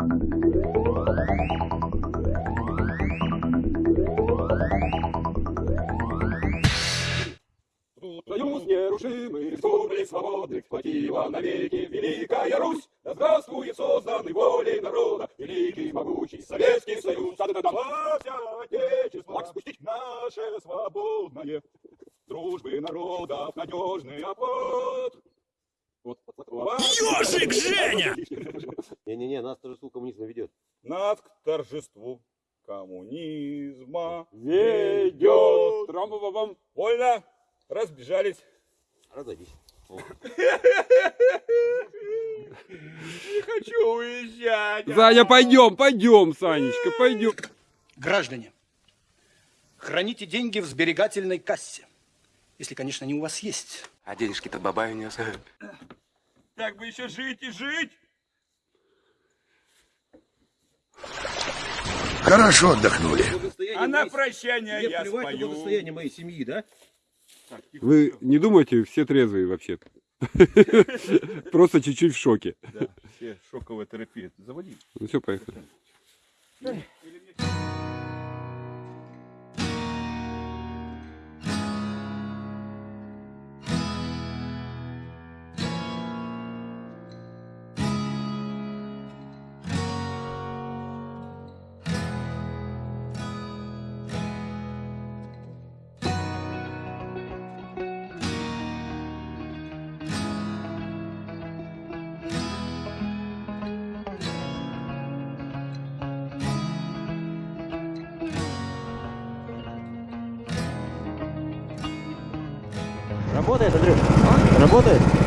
Союз нерушимый, республик свободных, сплотила навеки Великая Русь. Да здравствует созданный волей народа Великий могучий Советский Союз. Славься, Отечество, флаг спустить наше свободное, Дружбы народов надежный оплот. Вот, Ёжик, Женя! Не-не-не, нас торжеству коммунизма ведет. Нас к торжеству коммунизма Ведет. Трам-бам-бам. Вольно, разбежались. Разойдись. Не хочу уезжать. Саня, пойдем, пойдем, Санечка, пойдем. Граждане, храните деньги в сберегательной кассе. Если, конечно, они у вас есть. А денежки-то бабай унес. Так бы еще жить и жить. Хорошо отдохнули. А на прощание я спою. благосостояние моей семьи, да? Вы не думайте, все трезвые вообще. Просто чуть-чуть в шоке. Да, все шоковая терапия. Заводи. Ну все, поехали. Работает, Андрюш? Работает?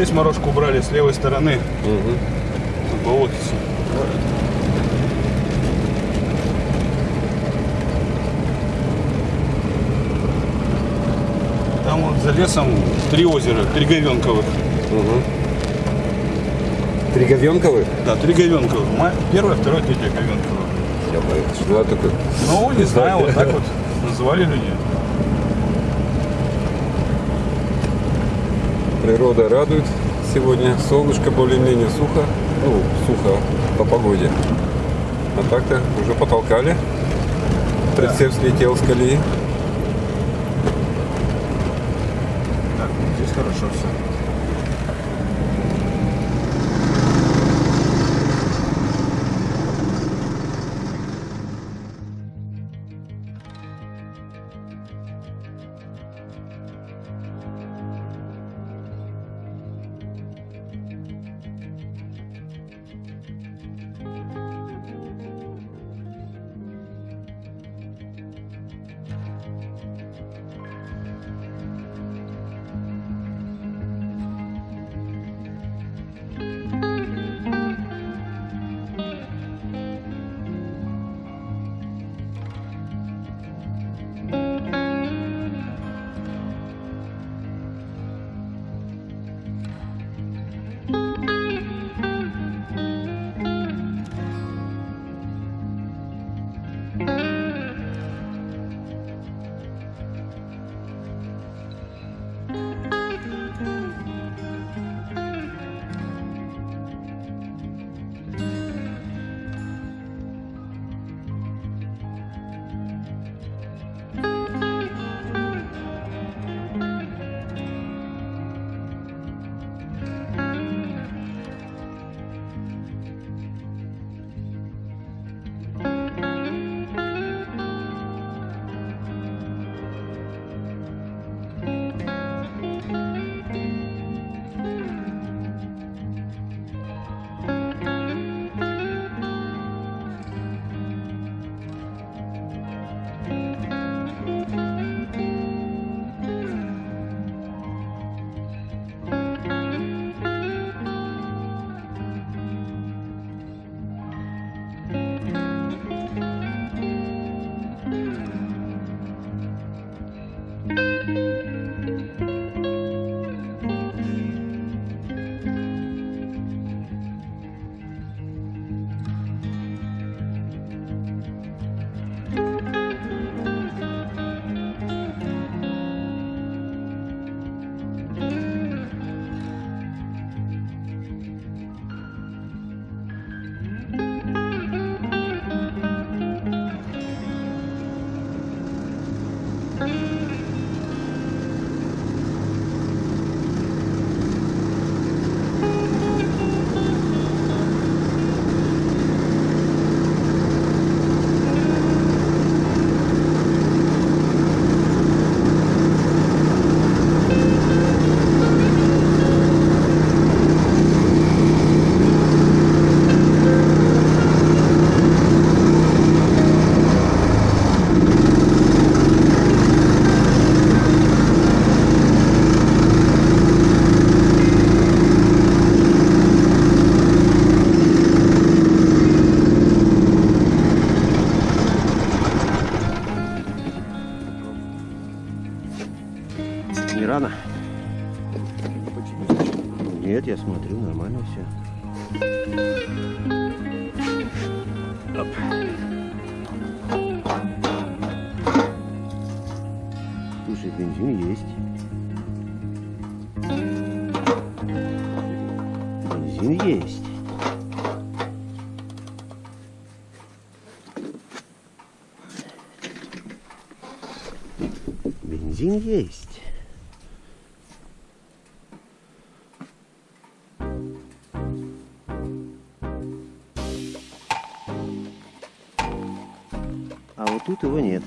Здесь морожку убрали с левой стороны. Угу. Болотица. Там вот за лесом три озера, три говенковых. Угу. Три говенковых? Да, три говенковых. Первое, второе, третье говенковое. Что такое? Ну, не знаю, вот так вот называли люди. Природа радует. Сегодня солнышко более-менее сухо. Ну, сухо по погоде. А так-то уже потолкали. Прицеп слетел с колеи. Так, здесь хорошо все. Слушай, бензин есть. Бензин есть. Бензин есть. А вот тут его нет.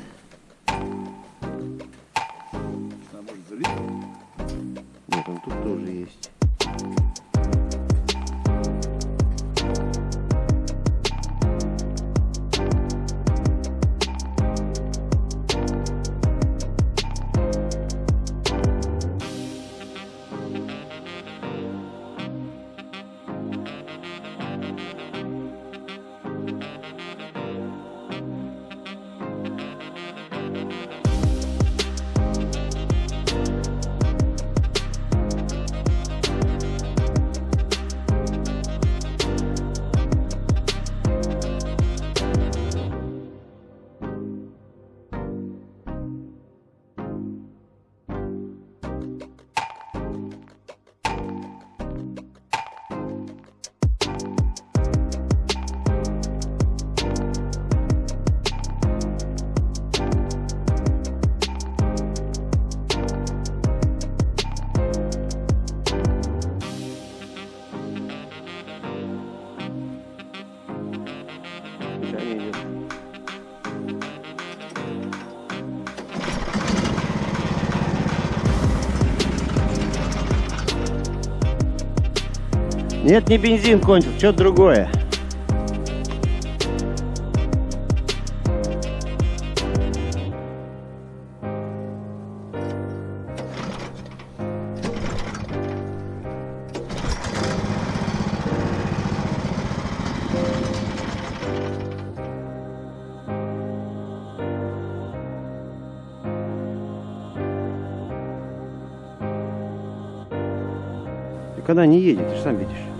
Нет, не бензин кончил, что-то другое. Так она не едет, ты же сам видишь.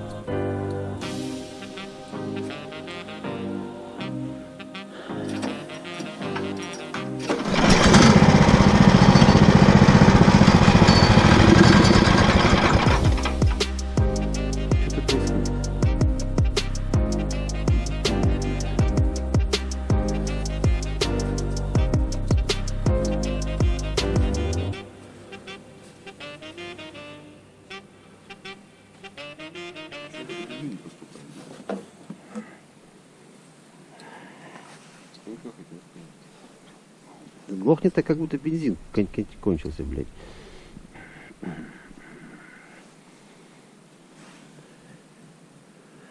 Глохнет так, как будто бензин кон- кон- кончился, блядь.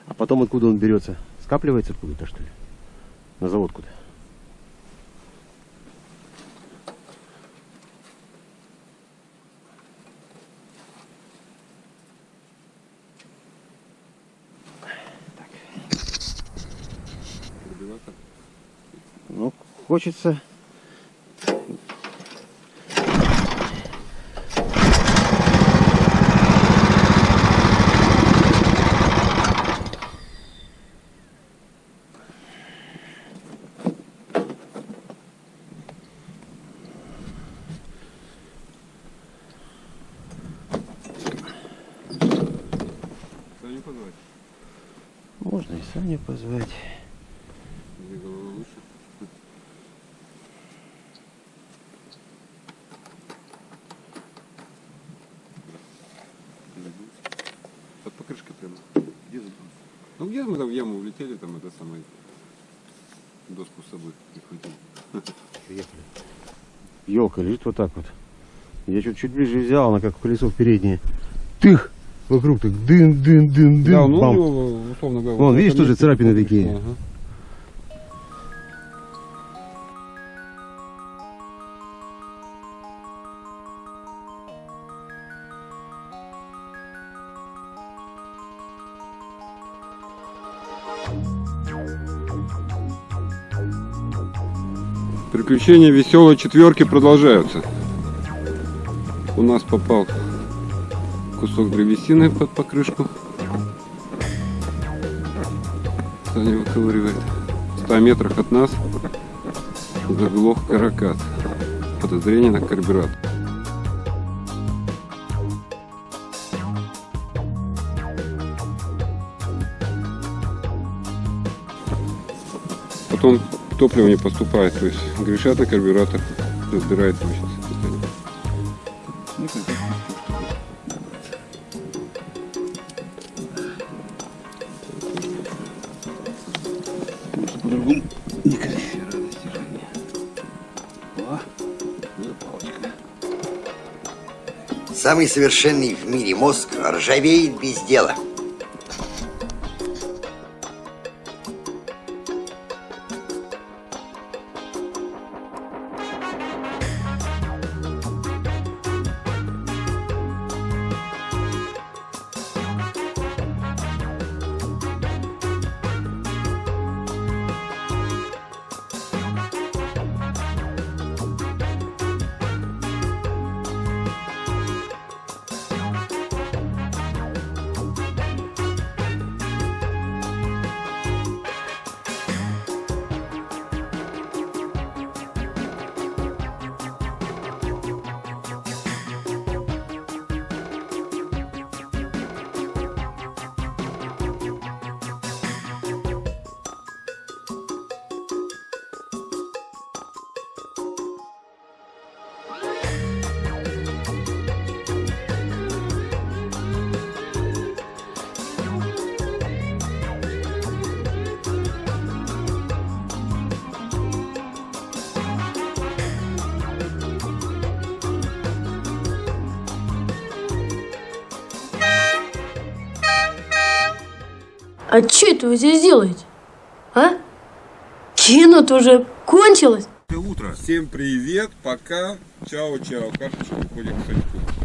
А потом откуда он берется? Скапливается откуда-то, что ли? На завод куда? Ну, хочется... где мы там в яму улетели, там это самое доску с собой прихватил. Приехали. Елка лежит вот так вот. Я чуть чуть ближе взял, она как колесо в переднее. Тых! Вокруг так дын, дын, дын, дын. Да, ну бам. условно говоря. Вон, видишь, тоже царапины такие. Ага. Приключения веселой четверки продолжаются. У нас попал кусок древесины под покрышку. Саня выковыривает. В 100 метрах от нас заглох каракат. Подозрение на карбюратор. Потом топливо не поступает, то есть грешат на карбюратор, разбирает. По-другому палочка. Самый совершенный в мире мозг ржавеет без дела. Что это вы здесь делаете? А? Кино-то уже кончилось. Всем привет, пока, чао-чао. Карточка уходит к Саньку.